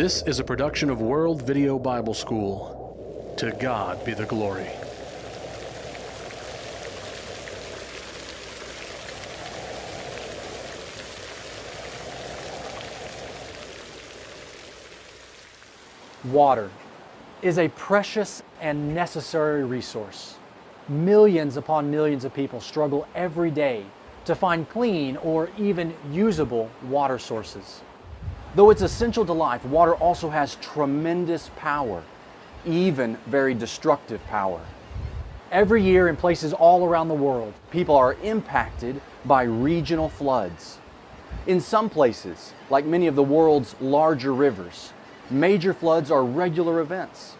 This is a production of World Video Bible School. To God be the glory. Water is a precious and necessary resource. Millions upon millions of people struggle every day to find clean or even usable water sources. Though it's essential to life, water also has tremendous power, even very destructive power. Every year in places all around the world, people are impacted by regional floods. In some places, like many of the world's larger rivers, major floods are regular events.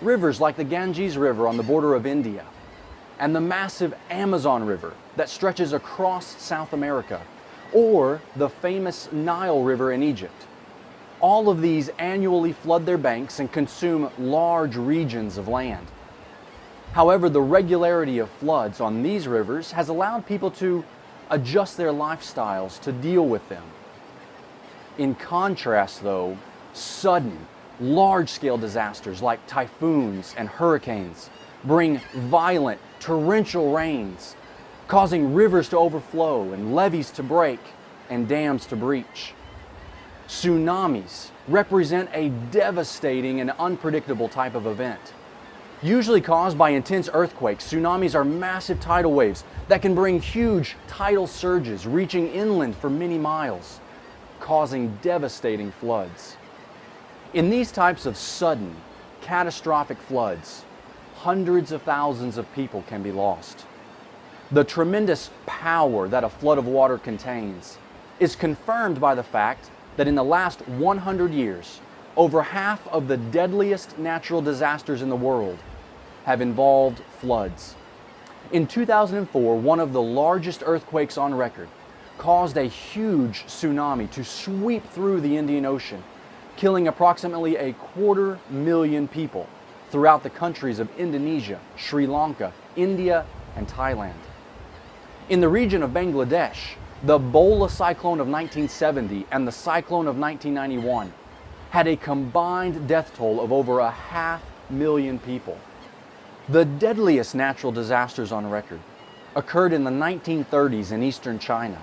Rivers like the Ganges River on the border of India and the massive Amazon River that stretches across South America or the famous Nile River in Egypt. All of these annually flood their banks and consume large regions of land. However, the regularity of floods on these rivers has allowed people to adjust their lifestyles to deal with them. In contrast, though, sudden, large-scale disasters like typhoons and hurricanes bring violent, torrential rains, causing rivers to overflow and levees to break and dams to breach. Tsunamis represent a devastating and unpredictable type of event. Usually caused by intense earthquakes, tsunamis are massive tidal waves that can bring huge tidal surges reaching inland for many miles, causing devastating floods. In these types of sudden, catastrophic floods, hundreds of thousands of people can be lost. The tremendous power that a flood of water contains is confirmed by the fact that in the last 100 years, over half of the deadliest natural disasters in the world have involved floods. In 2004, one of the largest earthquakes on record caused a huge tsunami to sweep through the Indian Ocean, killing approximately a quarter million people throughout the countries of Indonesia, Sri Lanka, India, and Thailand. In the region of Bangladesh, the Bhola cyclone of 1970 and the cyclone of 1991 had a combined death toll of over a half million people. The deadliest natural disasters on record occurred in the 1930s in eastern China,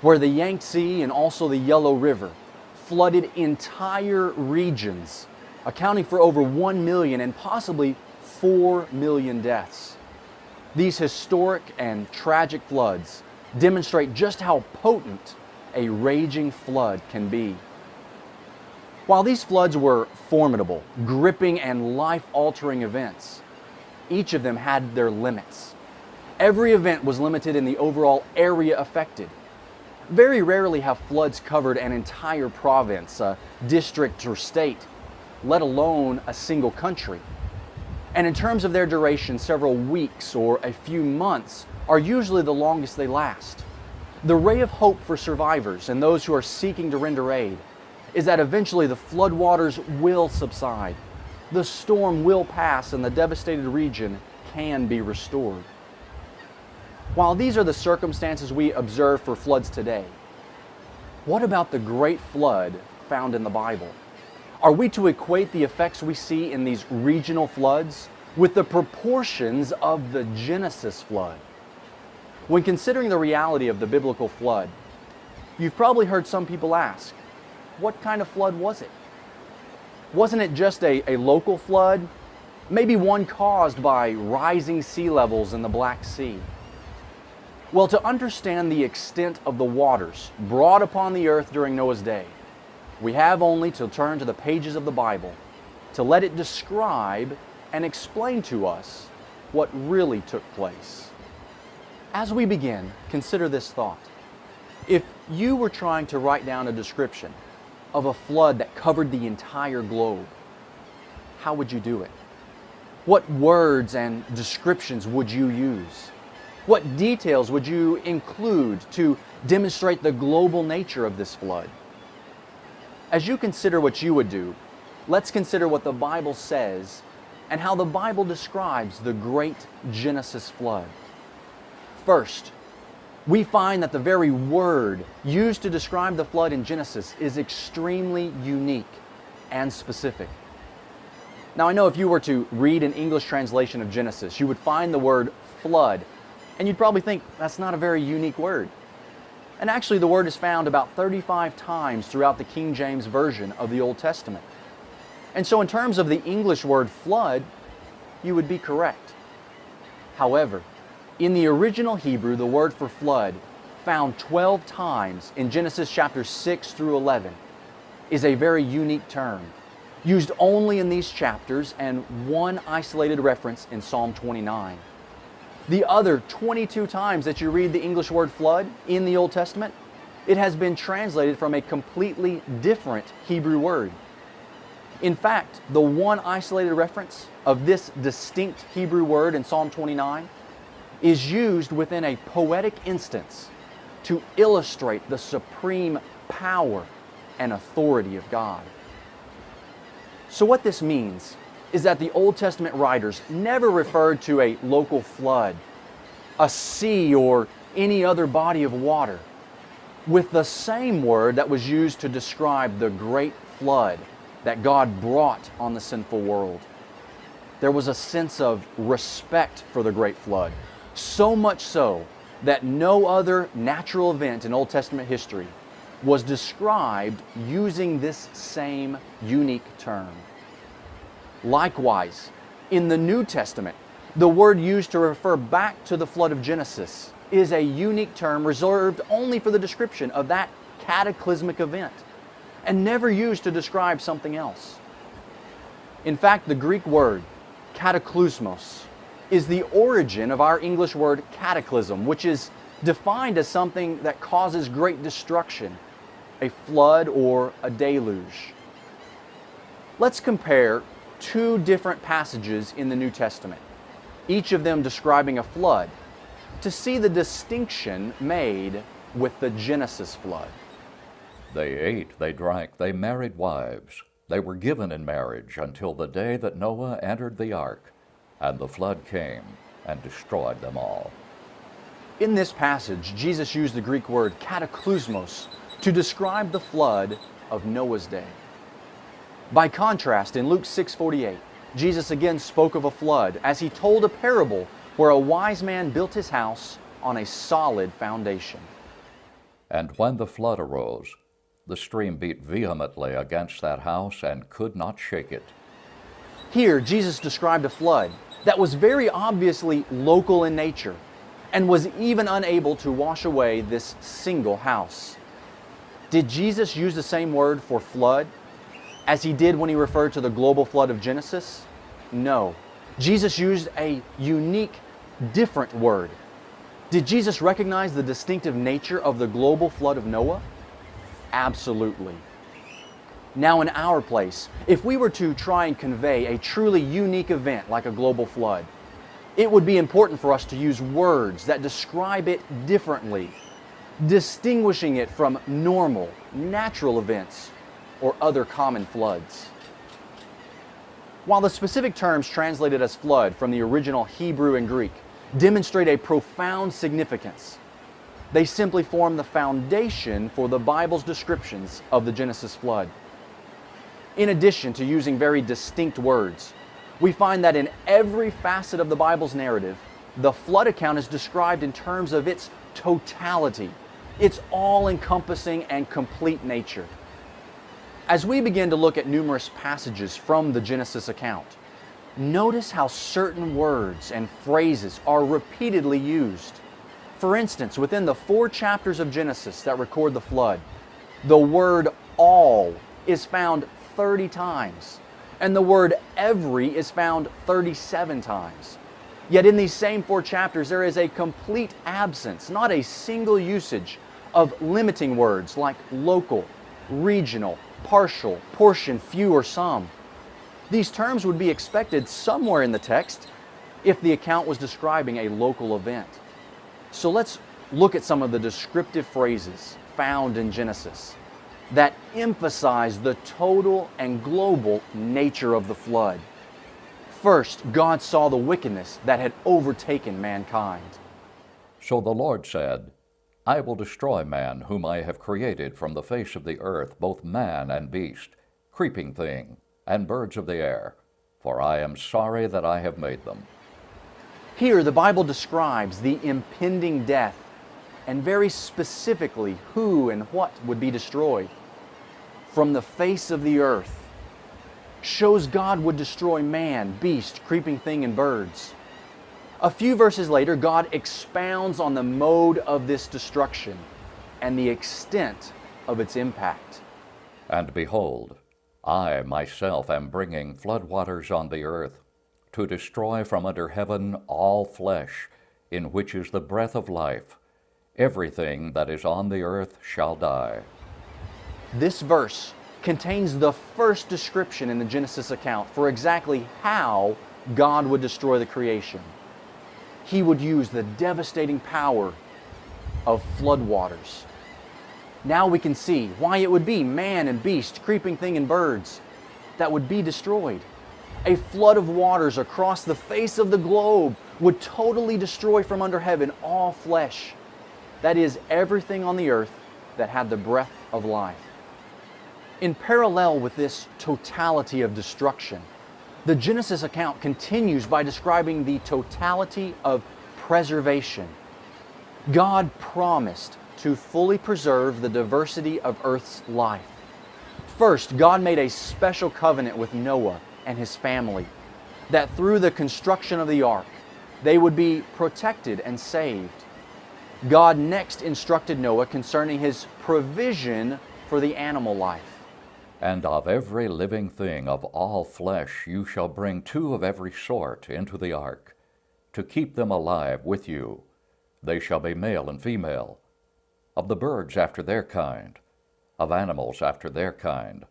where the Yangtze and also the Yellow River flooded entire regions, accounting for over 1 million and possibly 4 million deaths. These historic and tragic floods demonstrate just how potent a raging flood can be. While these floods were formidable, gripping, and life-altering events, each of them had their limits. Every event was limited in the overall area affected. Very rarely have floods covered an entire province, a district, or state, let alone a single country. And in terms of their duration, several weeks or a few months are usually the longest they last. The ray of hope for survivors and those who are seeking to render aid is that eventually the floodwaters will subside, the storm will pass, and the devastated region can be restored. While these are the circumstances we observe for floods today, what about the great flood found in the Bible? Are we to equate the effects we see in these regional floods with the proportions of the Genesis flood? When considering the reality of the biblical flood, you've probably heard some people ask, what kind of flood was it? Wasn't it just a, a local flood? Maybe one caused by rising sea levels in the Black Sea? Well, to understand the extent of the waters brought upon the earth during Noah's day, we have only to turn to the pages of the Bible to let it describe and explain to us what really took place. As we begin, consider this thought. If you were trying to write down a description of a flood that covered the entire globe, how would you do it? What words and descriptions would you use? What details would you include to demonstrate the global nature of this flood? As you consider what you would do, let's consider what the Bible says and how the Bible describes the great Genesis flood. First, we find that the very word used to describe the flood in Genesis is extremely unique. and specific. Now, I know if you were to read an English translation of Genesis, you would find the word flood, and you'd probably think that's not a very unique word. And actually, the word is found about 35 times throughout the King James Version of the Old Testament. And so, in terms of the English word flood, you would be correct. However, in the original Hebrew, the word for flood, found 12 times in Genesis chapters 6 through 11, is a very unique term used only in these chapters and one isolated reference in Psalm 29. The other 22 times that you read the English word flood in the Old Testament, it has been translated from a completely different Hebrew word. In fact, the one isolated reference of this distinct Hebrew word in Psalm 29 is used within a poetic instance to illustrate the supreme power and authority of God. So, what this means is that the Old Testament writers never referred to a local flood, a sea, or any other body of water with the same word that was used to describe the great flood that God brought on the sinful world. There was a sense of respect for the great flood, so much so that no other natural event in Old Testament history was described using this same unique term. Likewise, in the New Testament, the word used to refer back to the flood of Genesis is a unique term reserved only for the description of that cataclysmic event and never used to describe something else. In fact, the Greek word cataclysmos is the origin of our English word cataclysm, which is defined as something that causes great destruction, a flood or a deluge. Let's compare two different passages in the New Testament, each of them describing a flood, to see the distinction made with the Genesis flood. They ate, they drank, they married wives. They were given in marriage until the day that Noah entered the ark, and the flood came and destroyed them all. In this passage, Jesus used the Greek word cataclysmos to describe the flood of Noah's day. By contrast, in Luke 6:48, Jesus again spoke of a flood as he told a parable where a wise man built his house on a solid foundation. And when the flood arose, the stream beat vehemently against that house and could not shake it. Here, Jesus described a flood that was very obviously local in nature and was even unable to wash away this single house. Did Jesus use the same word for flood as he did when he referred to the global flood of Genesis? No. Jesus used a unique, different word. Did Jesus recognize the distinctive nature of the global flood of Noah? Absolutely. Now, in our place, if we were to try and convey a truly unique event like a global flood, it would be important for us to use words that describe it differently, distinguishing it from normal, natural events or other common floods. While the specific terms translated as flood from the original Hebrew and Greek demonstrate a profound significance, they simply form the foundation for the Bible's descriptions of the Genesis flood. In addition to using very distinct words, we find that in every facet of the Bible's narrative, the flood account is described in terms of its totality, its all encompassing and complete nature. As we begin to look at numerous passages from the Genesis account, notice how certain words and phrases are repeatedly used. For instance, within the four chapters of Genesis that record the flood, the word all is found 30 times, and the word every is found 37 times. Yet in these same four chapters, there is a complete absence, not a single usage of limiting words like local, regional, partial, portion, few, or some. These terms would be expected somewhere in the text if the account was describing a local event. So let's look at some of the descriptive phrases found in Genesis that emphasize the total and global nature of the flood. First, God saw the wickedness that had overtaken mankind. So the Lord said, I will destroy man whom I have created from the face of the earth, both man and beast, creeping thing, and birds of the air, for I am sorry that I have made them. Here, the Bible describes the impending death and very specifically who and what would be destroyed. From the face of the earth, shows God would destroy man, beast, creeping thing, and birds. A few verses later, God expounds on the mode of this destruction and the extent of its impact. And behold, I myself am bringing floodwaters on the earth to destroy from under heaven all flesh, in which is the breath of life. Everything that is on the earth shall die. This verse contains the first description in the Genesis account for exactly how God would destroy the creation. He would use the devastating power of floodwaters. Now we can see why it would be man and beast, creeping thing and birds that would be destroyed. A flood of waters across the face of the globe would totally destroy from under heaven all flesh. That is, everything on the earth that had the breath of life. In parallel with this totality of destruction, the Genesis account continues by describing the totality of preservation. God promised to fully preserve the diversity of Earth's life. First, God made a special covenant with Noah and his family that through the construction of the ark, they would be protected and saved. God next instructed Noah concerning his provision for the animal life. And of every living thing of all flesh you shall bring two of every sort into the ark, to keep them alive with you. They shall be male and female, of the birds after their kind, of animals after their kind,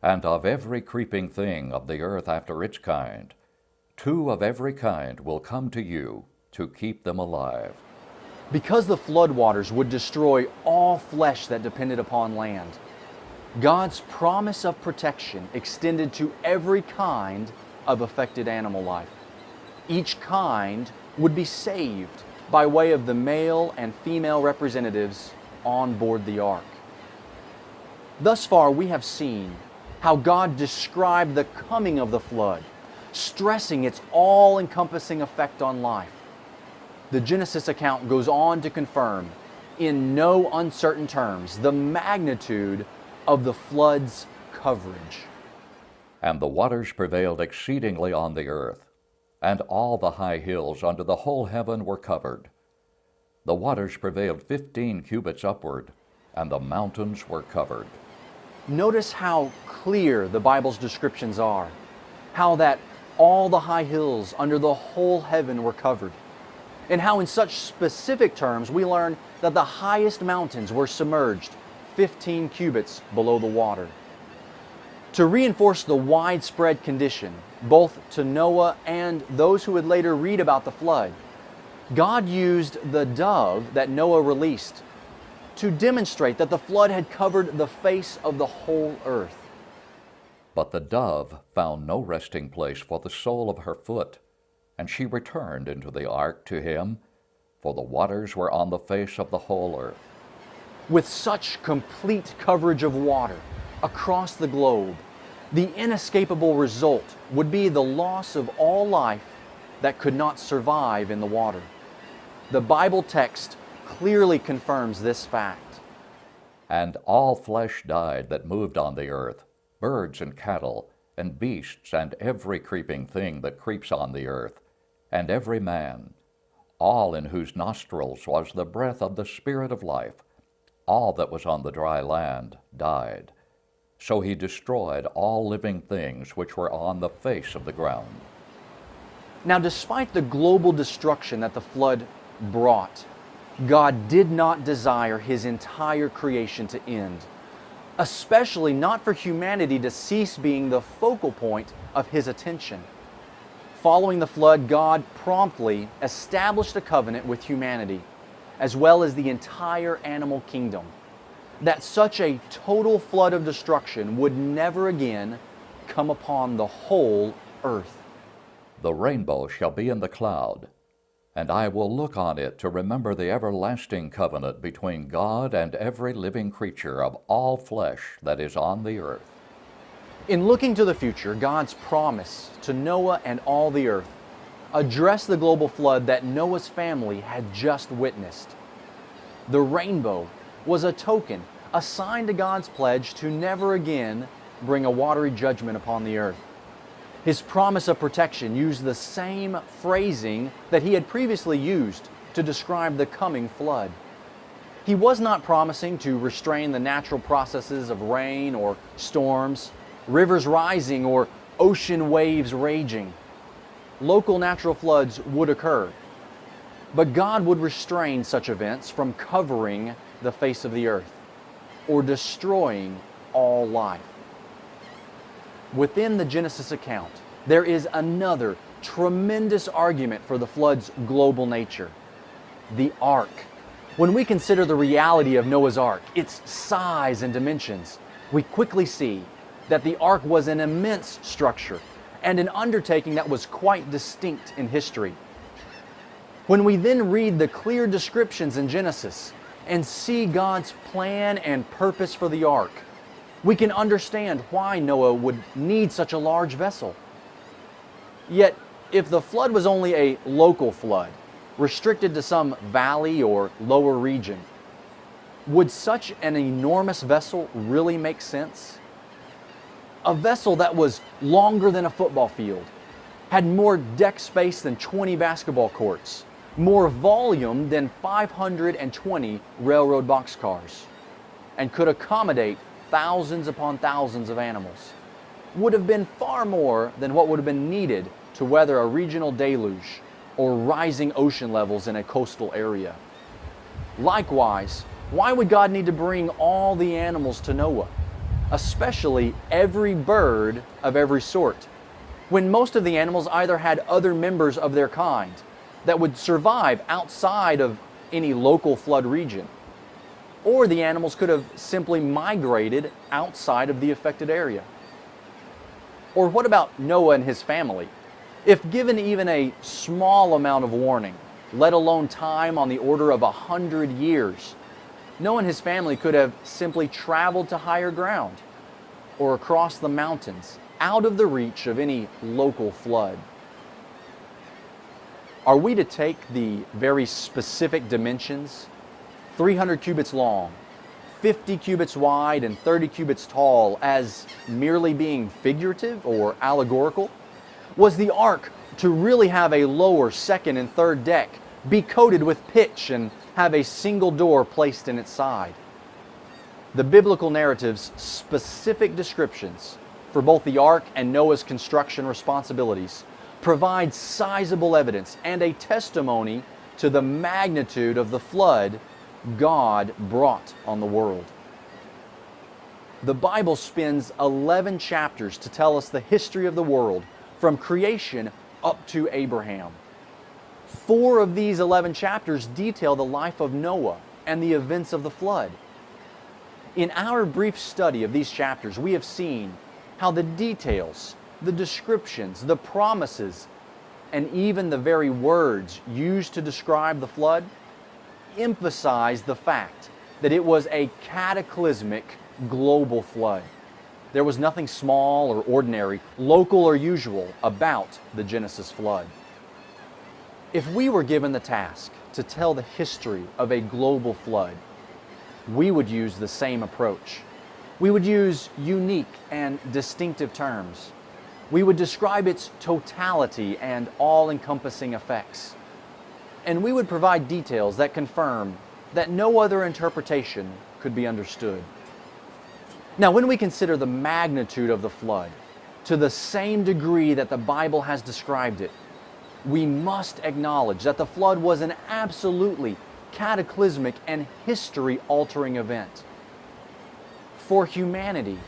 and of every creeping thing of the earth after its kind. Two of every kind will come to you to keep them alive. Because the floodwaters would destroy all flesh that depended upon land, God's promise of protection extended to every kind of affected animal life. Each kind would be saved by way of the male and female representatives on board the ark. Thus far, we have seen how God described the coming of the flood, stressing its all encompassing effect on life. The Genesis account goes on to confirm, in no uncertain terms, the magnitude of the flood's coverage. And the waters prevailed exceedingly on the earth, and all the high hills under the whole heaven were covered. The waters prevailed fifteen cubits upward, and the mountains were covered. Notice how clear the Bible's descriptions are, how that all the high hills under the whole heaven were covered, and how in such specific terms we learn that the highest mountains were submerged 15 cubits below the water. To reinforce the widespread condition, both to Noah and those who would later read about the flood, God used the dove that Noah released to demonstrate that the flood had covered the face of the whole earth. But the dove found no resting place for the sole of her foot, and she returned into the ark to him, for the waters were on the face of the whole earth. With such complete coverage of water across the globe, the inescapable result would be the loss of all life that could not survive in the water. The Bible text clearly confirms this fact. And all flesh died that moved on the earth, birds and cattle, and beasts, and every creeping thing that creeps on the earth, and every man, all in whose nostrils was the breath of the Spirit of life all that was on the dry land died. So he destroyed all living things which were on the face of the ground. Now, despite the global destruction that the flood brought, God did not desire his entire creation to end, especially not for humanity to cease being the focal point of his attention. Following the flood, God promptly established a covenant with humanity as well as the entire animal kingdom. That such a total flood of destruction would never again come upon the whole earth. The rainbow shall be in the cloud, and I will look on it to remember the everlasting covenant between God and every living creature of all flesh that is on the earth. In looking to the future, God's promise to Noah and all the earth addressed the global flood that Noah's family had just witnessed. The rainbow was a token, a sign to God's pledge to never again bring a watery judgment upon the earth. His promise of protection used the same phrasing that he had previously used to describe the coming flood. He was not promising to restrain the natural processes of rain or storms, rivers rising or ocean waves raging. Local natural floods would occur, but God would restrain such events from covering the face of the earth or destroying all life. Within the Genesis account, there is another tremendous argument for the flood's global nature the ark. When we consider the reality of Noah's ark, its size and dimensions, we quickly see that the ark was an immense structure and an undertaking that was quite distinct in history. When we then read the clear descriptions in Genesis and see God's plan and purpose for the ark, we can understand why Noah would need such a large vessel. Yet, if the flood was only a local flood, restricted to some valley or lower region, would such an enormous vessel really make sense? A vessel that was longer than a football field, had more deck space than 20 basketball courts, more volume than 520 railroad boxcars, and could accommodate thousands upon thousands of animals, would have been far more than what would have been needed to weather a regional deluge or rising ocean levels in a coastal area. Likewise, why would God need to bring all the animals to Noah, especially every bird of every sort, when most of the animals either had other members of their kind that would survive outside of any local flood region? or the animals could have simply migrated outside of the affected area. Or what about Noah and his family? If given even a small amount of warning, let alone time on the order of a hundred years, Noah and his family could have simply traveled to higher ground or across the mountains out of the reach of any local flood. Are we to take the very specific dimensions 300 cubits long, 50 cubits wide, and 30 cubits tall as merely being figurative or allegorical? Was the ark to really have a lower, second, and third deck, be coated with pitch, and have a single door placed in its side? The biblical narrative's specific descriptions for both the ark and Noah's construction responsibilities provide sizable evidence and a testimony to the magnitude of the flood God brought on the world. The Bible spends 11 chapters to tell us the history of the world from creation up to Abraham. Four of these 11 chapters detail the life of Noah and the events of the flood. In our brief study of these chapters, we have seen how the details, the descriptions, the promises, and even the very words used to describe the flood emphasize the fact that it was a cataclysmic global flood. There was nothing small or ordinary, local or usual about the Genesis flood. If we were given the task to tell the history of a global flood, we would use the same approach. We would use unique and distinctive terms. We would describe its totality and all encompassing effects and we would provide details that confirm that no other interpretation could be understood. Now, when we consider the magnitude of the flood to the same degree that the Bible has described it, we must acknowledge that the flood was an absolutely cataclysmic and history altering event. For humanity,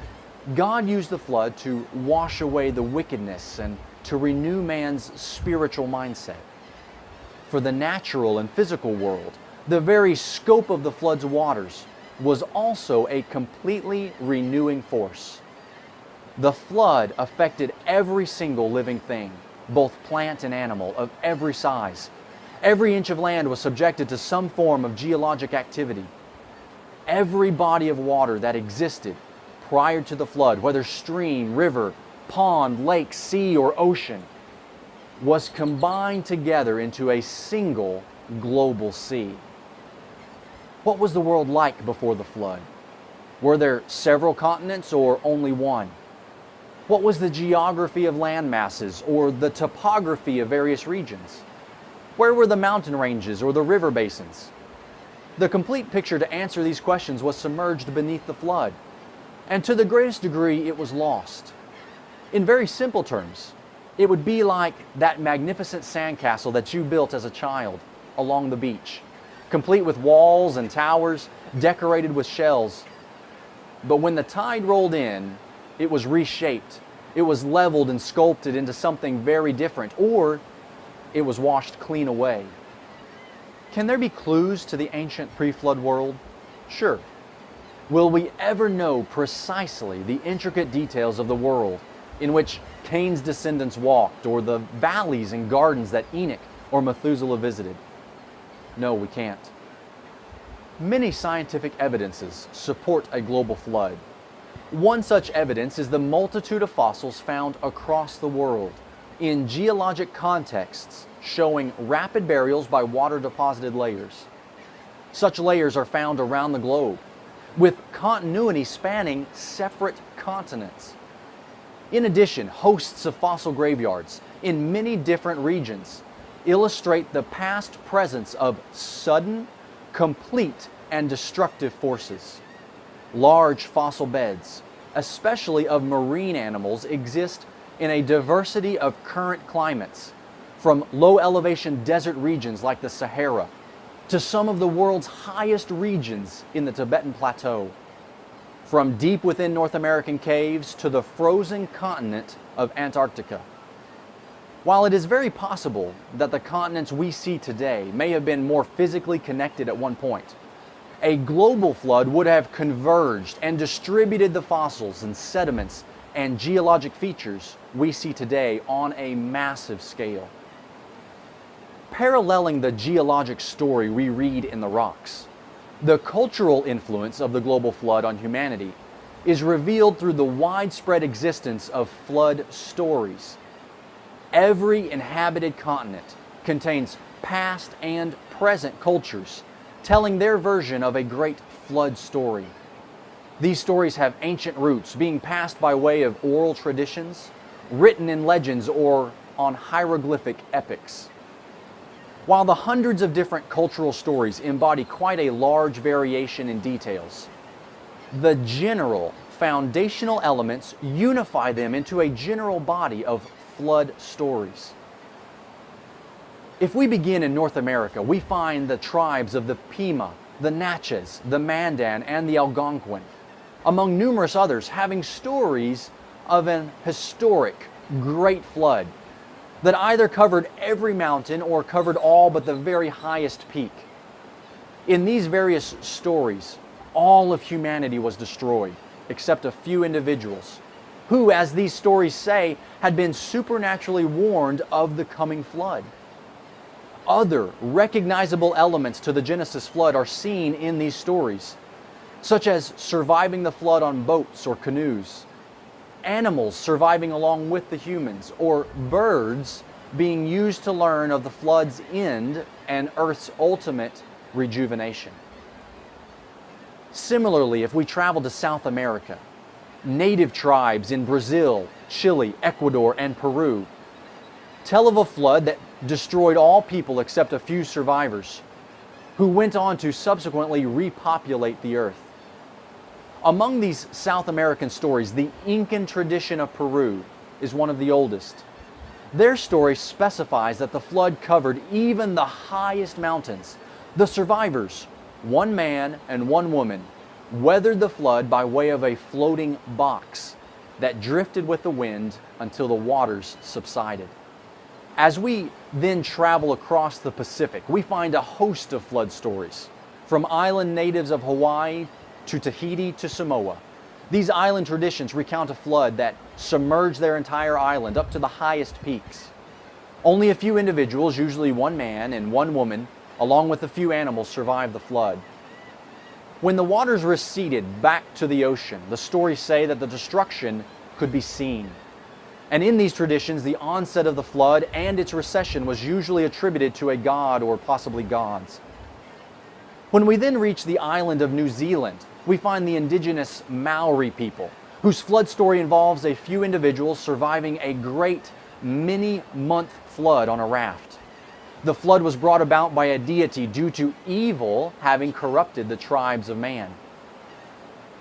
God used the flood to wash away the wickedness and to renew man's spiritual mindset for the natural and physical world, the very scope of the flood's waters was also a completely renewing force. The flood affected every single living thing, both plant and animal, of every size. Every inch of land was subjected to some form of geologic activity. Every body of water that existed prior to the flood, whether stream, river, pond, lake, sea, or ocean, was combined together into a single global sea. What was the world like before the flood? Were there several continents or only one? What was the geography of land masses or the topography of various regions? Where were the mountain ranges or the river basins? The complete picture to answer these questions was submerged beneath the flood, and to the greatest degree it was lost. In very simple terms, it would be like that magnificent sandcastle that you built as a child along the beach, complete with walls and towers decorated with shells. But when the tide rolled in, it was reshaped. It was leveled and sculpted into something very different, or it was washed clean away. Can there be clues to the ancient pre flood world? Sure. Will we ever know precisely the intricate details of the world in which Cain's descendants walked, or the valleys and gardens that Enoch or Methuselah visited? No, we can't. Many scientific evidences support a global flood. One such evidence is the multitude of fossils found across the world in geologic contexts showing rapid burials by water deposited layers. Such layers are found around the globe, with continuity spanning separate continents. In addition, hosts of fossil graveyards in many different regions illustrate the past presence of sudden, complete, and destructive forces. Large fossil beds, especially of marine animals, exist in a diversity of current climates, from low elevation desert regions like the Sahara to some of the world's highest regions in the Tibetan Plateau from deep within North American caves to the frozen continent of Antarctica. While it is very possible that the continents we see today may have been more physically connected at one point, a global flood would have converged and distributed the fossils and sediments and geologic features we see today on a massive scale. Paralleling the geologic story we read in the rocks, the cultural influence of the global flood on humanity is revealed through the widespread existence of flood stories. Every inhabited continent contains past and present cultures telling their version of a great flood story. These stories have ancient roots being passed by way of oral traditions, written in legends, or on hieroglyphic epics. While the hundreds of different cultural stories embody quite a large variation in details, the general foundational elements unify them into a general body of flood stories. If we begin in North America, we find the tribes of the Pima, the Natchez, the Mandan, and the Algonquin, among numerous others, having stories of an historic great flood that either covered every mountain or covered all but the very highest peak. In these various stories, all of humanity was destroyed, except a few individuals, who, as these stories say, had been supernaturally warned of the coming flood. Other recognizable elements to the Genesis flood are seen in these stories, such as surviving the flood on boats or canoes, animals surviving along with the humans, or birds being used to learn of the flood's end and Earth's ultimate rejuvenation. Similarly, if we travel to South America, native tribes in Brazil, Chile, Ecuador, and Peru tell of a flood that destroyed all people except a few survivors, who went on to subsequently repopulate the earth. Among these South American stories, the Incan tradition of Peru is one of the oldest. Their story specifies that the flood covered even the highest mountains. The survivors, one man and one woman, weathered the flood by way of a floating box that drifted with the wind until the waters subsided. As we then travel across the Pacific, we find a host of flood stories, from island natives of Hawaii to Tahiti to Samoa. These island traditions recount a flood that submerged their entire island up to the highest peaks. Only a few individuals, usually one man and one woman, along with a few animals, survived the flood. When the waters receded back to the ocean, the stories say that the destruction could be seen. And in these traditions, the onset of the flood and its recession was usually attributed to a god or possibly gods. When we then reach the island of New Zealand, we find the indigenous Maori people, whose flood story involves a few individuals surviving a great many month flood on a raft. The flood was brought about by a deity due to evil having corrupted the tribes of man.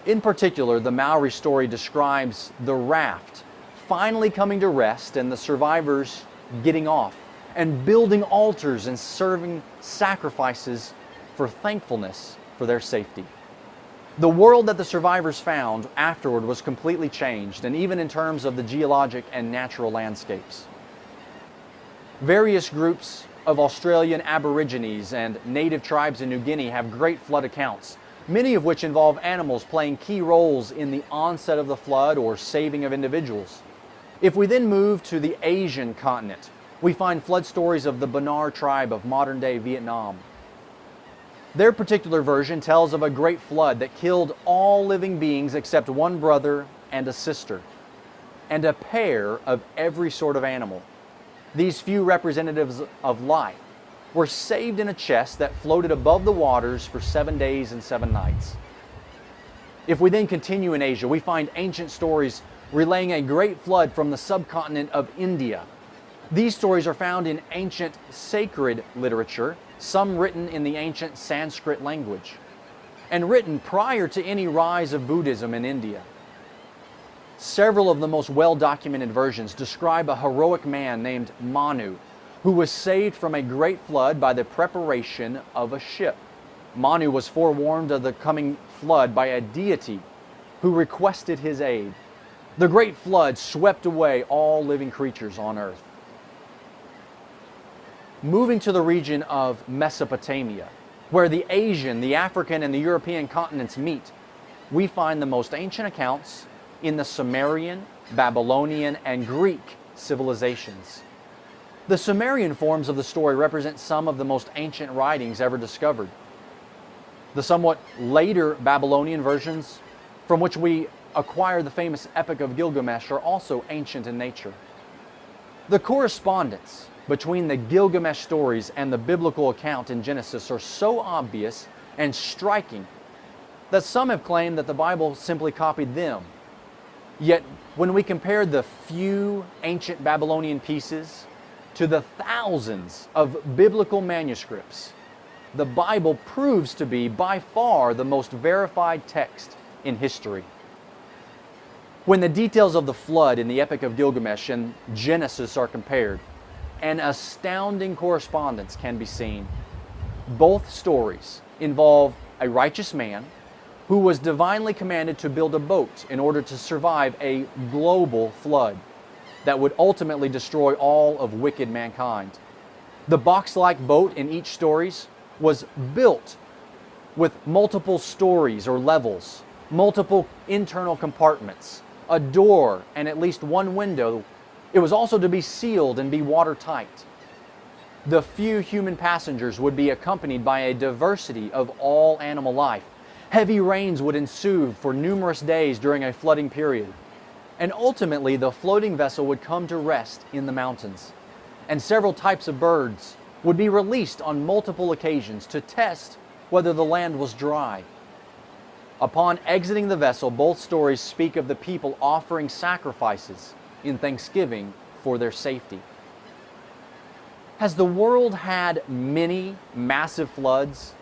In particular, the Maori story describes the raft finally coming to rest and the survivors getting off and building altars and serving sacrifices for thankfulness for their safety. The world that the survivors found afterward was completely changed, and even in terms of the geologic and natural landscapes. Various groups of Australian Aborigines and native tribes in New Guinea have great flood accounts, many of which involve animals playing key roles in the onset of the flood or saving of individuals. If we then move to the Asian continent, we find flood stories of the Banar tribe of modern day Vietnam. Their particular version tells of a great flood that killed all living beings except one brother and a sister, and a pair of every sort of animal. These few representatives of life were saved in a chest that floated above the waters for seven days and seven nights. If we then continue in Asia, we find ancient stories relaying a great flood from the subcontinent of India. These stories are found in ancient sacred literature, some written in the ancient Sanskrit language, and written prior to any rise of Buddhism in India. Several of the most well documented versions describe a heroic man named Manu who was saved from a great flood by the preparation of a ship. Manu was forewarned of the coming flood by a deity who requested his aid. The great flood swept away all living creatures on earth. Moving to the region of Mesopotamia, where the Asian, the African, and the European continents meet, we find the most ancient accounts in the Sumerian, Babylonian, and Greek civilizations. The Sumerian forms of the story represent some of the most ancient writings ever discovered. The somewhat later Babylonian versions, from which we acquire the famous Epic of Gilgamesh, are also ancient in nature. The correspondence between the Gilgamesh stories and the biblical account in Genesis are so obvious and striking that some have claimed that the Bible simply copied them. Yet, when we compare the few ancient Babylonian pieces to the thousands of biblical manuscripts, the Bible proves to be by far the most verified text in history. When the details of the flood in the Epic of Gilgamesh and Genesis are compared, an astounding correspondence can be seen. Both stories involve a righteous man who was divinely commanded to build a boat in order to survive a global flood that would ultimately destroy all of wicked mankind. The box-like boat in each stories was built with multiple stories or levels, multiple internal compartments, a door, and at least one window it was also to be sealed and be watertight. The few human passengers would be accompanied by a diversity of all animal life. Heavy rains would ensue for numerous days during a flooding period. And ultimately, the floating vessel would come to rest in the mountains. And several types of birds would be released on multiple occasions to test whether the land was dry. Upon exiting the vessel, both stories speak of the people offering sacrifices in thanksgiving for their safety. Has the world had many massive floods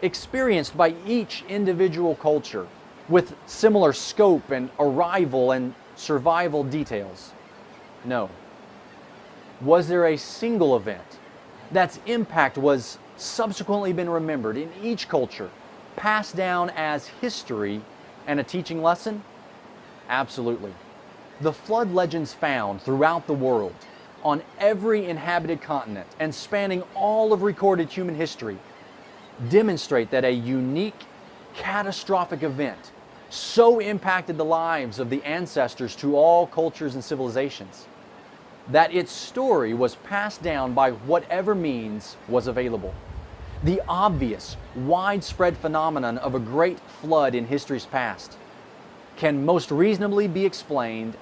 experienced by each individual culture with similar scope and arrival and survival details? No. Was there a single event that's impact was subsequently been remembered in each culture, passed down as history and a teaching lesson? Absolutely. The flood legends found throughout the world, on every inhabited continent, and spanning all of recorded human history, demonstrate that a unique, catastrophic event so impacted the lives of the ancestors to all cultures and civilizations that its story was passed down by whatever means was available. The obvious, widespread phenomenon of a great flood in history's past can most reasonably be explained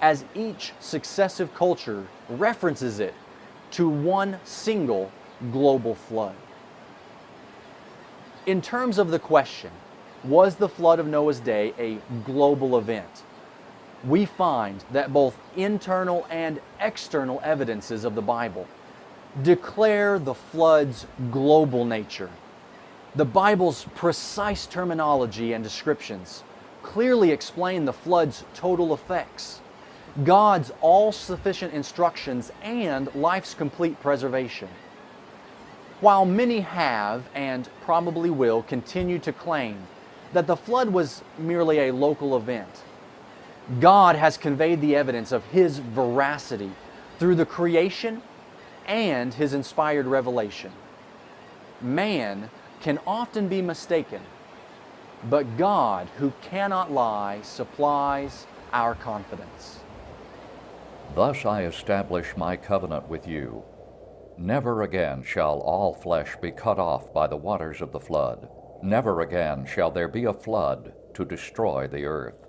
as each successive culture references it to one single global flood. In terms of the question, was the flood of Noah's day a global event? We find that both internal and external evidences of the Bible declare the flood's global nature. The Bible's precise terminology and descriptions clearly explain the flood's total effects, God's all sufficient instructions, and life's complete preservation. While many have and probably will continue to claim that the flood was merely a local event, God has conveyed the evidence of His veracity through the creation and His inspired revelation. Man can often be mistaken, but God, who cannot lie, supplies our confidence. Thus I establish my covenant with you. Never again shall all flesh be cut off by the waters of the flood. Never again shall there be a flood to destroy the earth.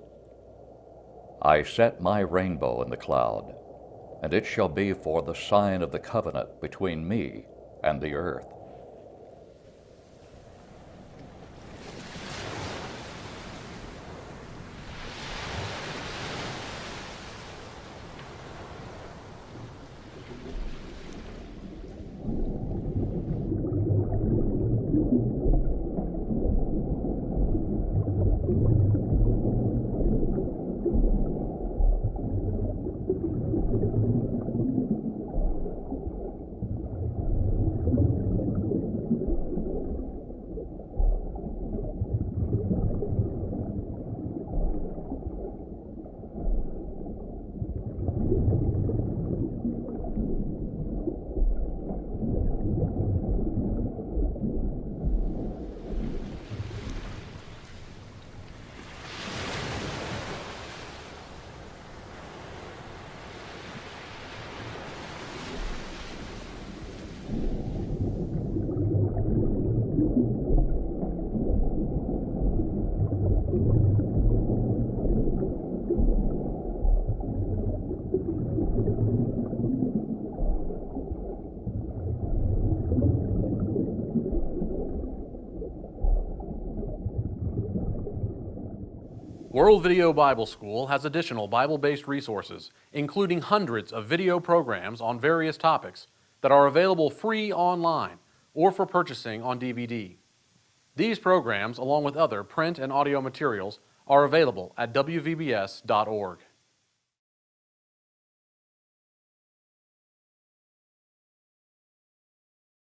I set my rainbow in the cloud, and it shall be for the sign of the covenant between me and the earth. World Video Bible School has additional Bible-based resources, including hundreds of video programs on various topics that are available free online or for purchasing on DVD. These programs, along with other print and audio materials, are available at wvbs.org.